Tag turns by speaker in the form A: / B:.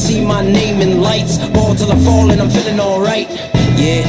A: see my name in lights. Ball till I fall and I'm feeling alright. Yeah,